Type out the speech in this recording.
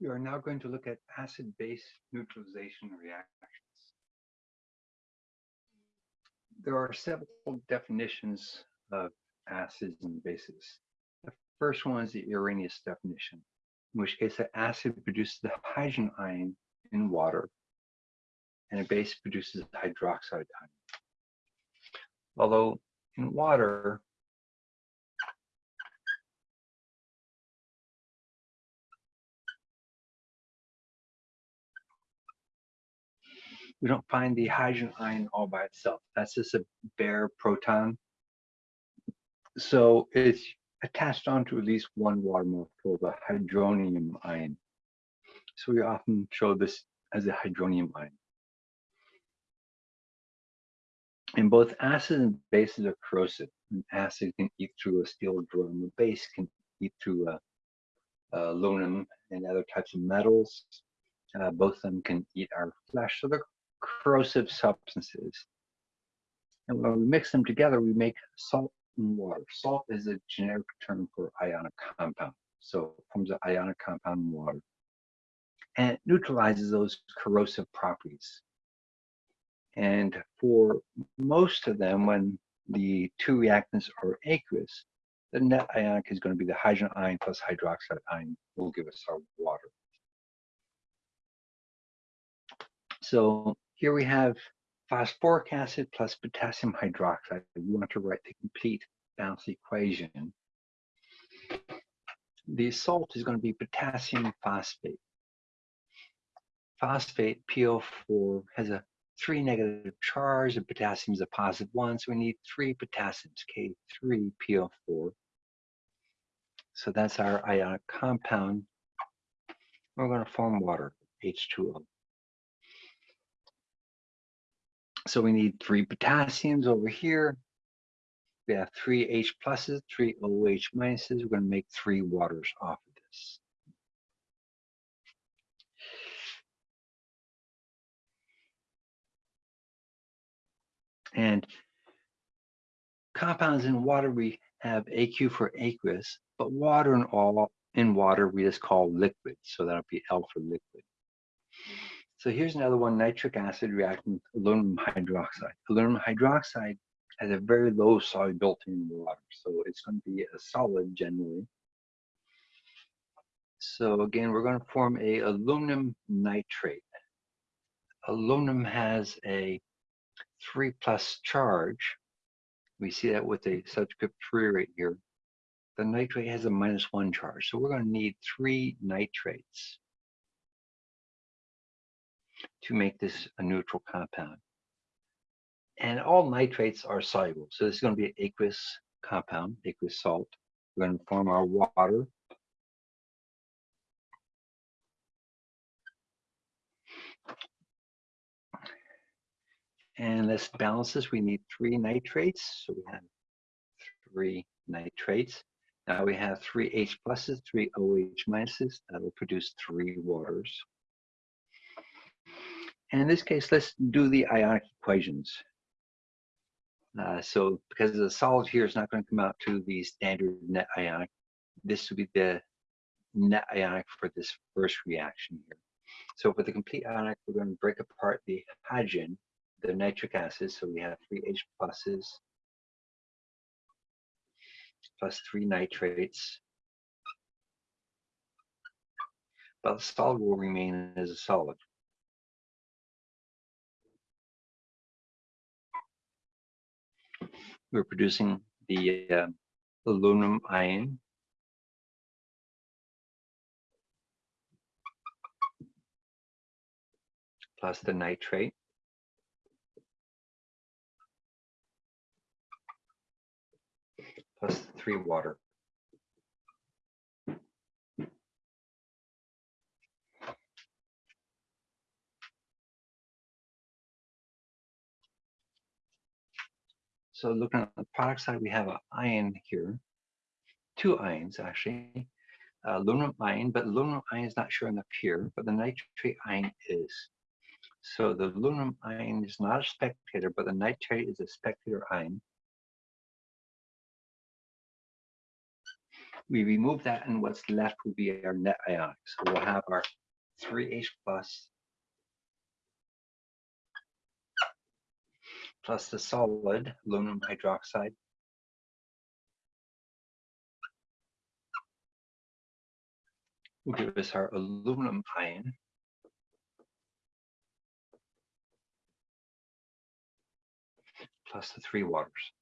We are now going to look at acid-base neutralization reactions. There are several definitions of acids and bases. The first one is the Arrhenius definition, in which case the acid produces the hydrogen ion in water and a base produces hydroxide ion. Although in water, we don't find the hydrogen ion all by itself. That's just a bare proton. So it's attached onto at least one water molecule, the hydronium ion. So we often show this as a hydronium ion. And both acids and bases are corrosive. An acid can eat through a steel drum. A base can eat through a, aluminum and other types of metals. Uh, both of them can eat our flesh. So they're corrosive substances. And when we mix them together, we make salt and water. Salt is a generic term for ionic compound. So it forms an ionic compound in water. And it neutralizes those corrosive properties. And for most of them, when the two reactants are aqueous, the net ionic is going to be the hydrogen ion plus hydroxide ion will give us our water. So here we have phosphoric acid plus potassium hydroxide. We want to write the complete balanced equation. The salt is going to be potassium phosphate. Phosphate, PO4, has a three negative charge, and potassium is a positive one, so we need three potassiums, K3PO4. So that's our ionic compound. We're going to form water, H2O. So we need three potassiums over here. We have three H pluses, three OH minuses. We're going to make three waters off of this. And compounds in water, we have AQ for aqueous, but water in all in water we just call liquid. So that'll be L for liquid. So here's another one, nitric acid reacting with aluminum hydroxide. Aluminum hydroxide has a very low solubility in water, so it's going to be a solid generally. So again, we're going to form a aluminum nitrate. Aluminum has a 3 plus charge. We see that with a subscript 3 right here. The nitrate has a minus 1 charge, so we're going to need three nitrates to make this a neutral compound. And all nitrates are soluble. So this is going to be an aqueous compound, aqueous salt. We're going to form our water. And this. We need three nitrates. So we have three nitrates. Now we have three H pluses, three OH minuses. That will produce three waters. And in this case, let's do the ionic equations. Uh, so because the solid here is not going to come out to the standard net ionic, this would be the net ionic for this first reaction here. So for the complete ionic, we're going to break apart the hydrogen, the nitric acid. So we have three H pluses plus three nitrates. But the solid will remain as a solid. We're producing the uh, aluminum ion. plus the nitrate. plus three water. So looking at the product side, we have an ion here, two ions actually, uh, aluminum ion, but aluminum ion is not showing up here, but the nitrate ion is. So the aluminum ion is not a spectator, but the nitrate is a spectator ion. We remove that and what's left will be our net ionic. So we'll have our 3H plus plus the solid aluminum hydroxide will give us our aluminum ion plus the three waters.